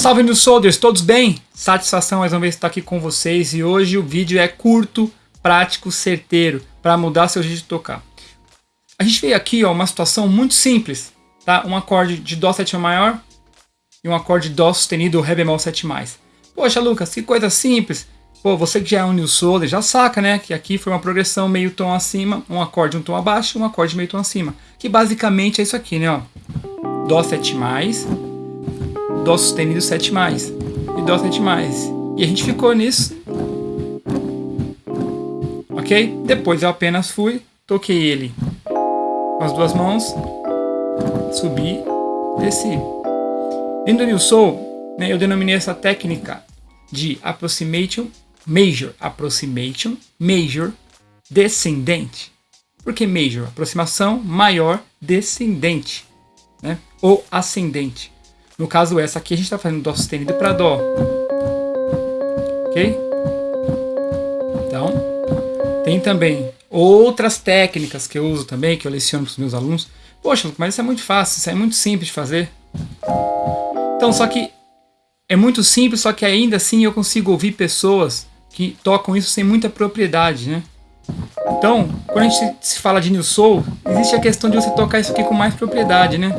Salve meus soldiers, todos bem? Satisfação mais uma vez estar aqui com vocês e hoje o vídeo é curto, prático, certeiro para mudar seu jeito de tocar. A gente veio aqui ó, uma situação muito simples, tá? Um acorde de Dó sétima maior e um acorde de Dó sustenido Ré bemol 7 mais. Poxa Lucas, que coisa simples. Pô, você que já é um new soldier já saca, né? Que aqui foi uma progressão meio tom acima, um acorde um tom abaixo, um acorde meio tom acima. Que basicamente é isso aqui, né? Ó. Dó 7 mais, Dó sustenido 7 mais e Dó 7 mais. E a gente ficou nisso. Ok? Depois eu apenas fui, toquei ele com as duas mãos, subi, desci. Dentro do New Soul, né, eu denominei essa técnica de approximation major, approximation major descendente. Por que major? Aproximação maior descendente, né? Ou ascendente. No caso, essa aqui a gente está fazendo Dó sustenido para Dó. Ok? Então, tem também outras técnicas que eu uso também, que eu leciono para os meus alunos. Poxa, mas isso é muito fácil, isso é muito simples de fazer. Então, só que é muito simples, só que ainda assim eu consigo ouvir pessoas que tocam isso sem muita propriedade, né? Então, quando a gente se fala de New Soul, existe a questão de você tocar isso aqui com mais propriedade, né?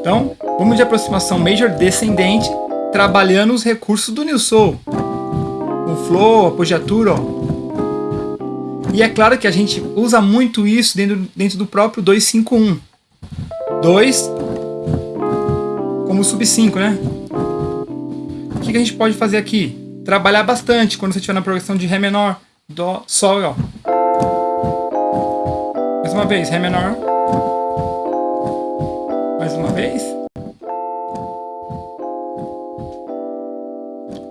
Então, vamos de aproximação major descendente, trabalhando os recursos do New Soul. O flow, a apogiatura, ó. E é claro que a gente usa muito isso dentro, dentro do próprio 251. 2 como sub 5, né? O que, que a gente pode fazer aqui? Trabalhar bastante quando você estiver na progressão de Ré menor, Dó, Sol, ó. Mais uma vez, Ré menor, mais uma vez.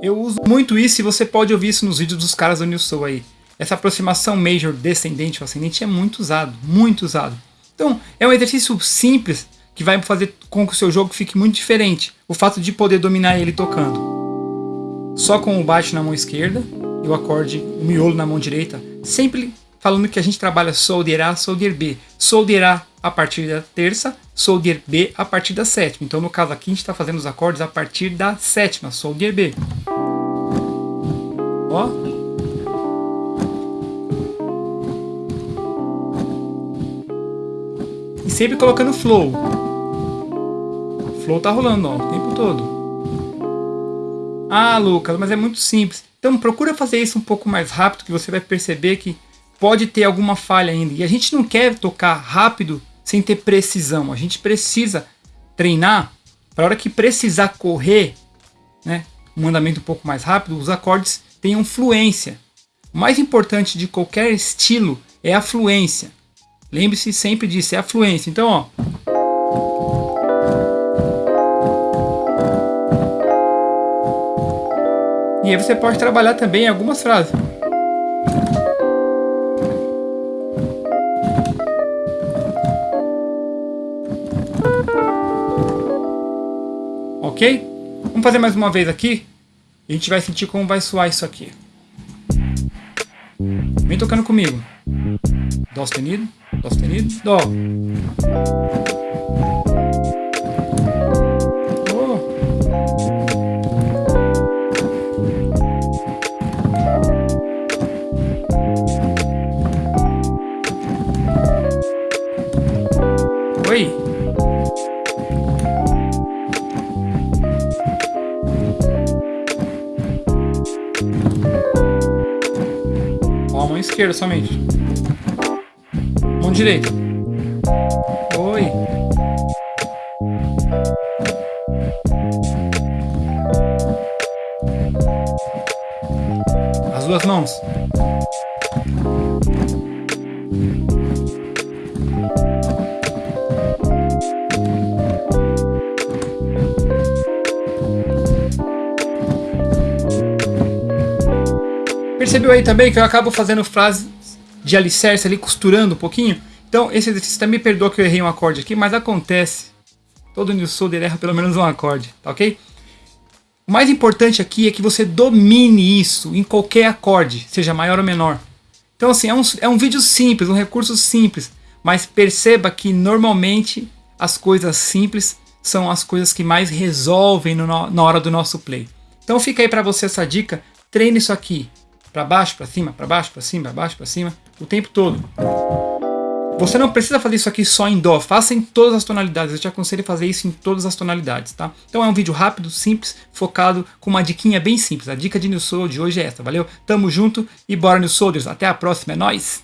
Eu uso muito isso e você pode ouvir isso nos vídeos dos caras do New Soul aí. Essa aproximação major descendente ou ascendente é muito usado, muito usado. Então, é um exercício simples que vai fazer com que o seu jogo fique muito diferente. O fato de poder dominar ele tocando. Só com o baixo na mão esquerda e o acorde, o miolo na mão direita. Sempre falando que a gente trabalha solder A, solder B. Solder A a partir da terça, solder B a partir da sétima. Então, no caso aqui, a gente está fazendo os acordes a partir da sétima, solder B. Ó. E sempre colocando flow. Flow tá rolando, ó, o tempo todo. Ah, Lucas, mas é muito simples. Então procura fazer isso um pouco mais rápido que você vai perceber que pode ter alguma falha ainda. E a gente não quer tocar rápido sem ter precisão. A gente precisa treinar para a hora que precisar correr, né, um andamento um pouco mais rápido, os acordes tenham fluência. O mais importante de qualquer estilo é a fluência. Lembre-se sempre disso, é a fluência. Então, ó. E aí você pode trabalhar também algumas frases. Ok? Vamos fazer mais uma vez aqui. E a gente vai sentir como vai soar isso aqui. Vem tocando comigo. Dó sustenido, Dó sustenido, Dó. Esquerda somente. Mão direita. Oi. As duas mãos. Percebeu aí também que eu acabo fazendo frases de alicerce ali, costurando um pouquinho? Então, esse exercício também perdoa que eu errei um acorde aqui, mas acontece. Todo New Solder erra pelo menos um acorde, tá ok? O mais importante aqui é que você domine isso em qualquer acorde, seja maior ou menor. Então assim, é um, é um vídeo simples, um recurso simples, mas perceba que normalmente as coisas simples são as coisas que mais resolvem no, na hora do nosso play. Então fica aí para você essa dica, treine isso aqui, para baixo, para cima, para baixo, para cima, para baixo, para cima, o tempo todo. Você não precisa fazer isso aqui só em Dó, faça em todas as tonalidades. Eu te aconselho a fazer isso em todas as tonalidades, tá? Então é um vídeo rápido, simples, focado, com uma diquinha bem simples. A dica de New Soul de hoje é essa, valeu? Tamo junto e bora New Soldiers. Até a próxima, é nóis!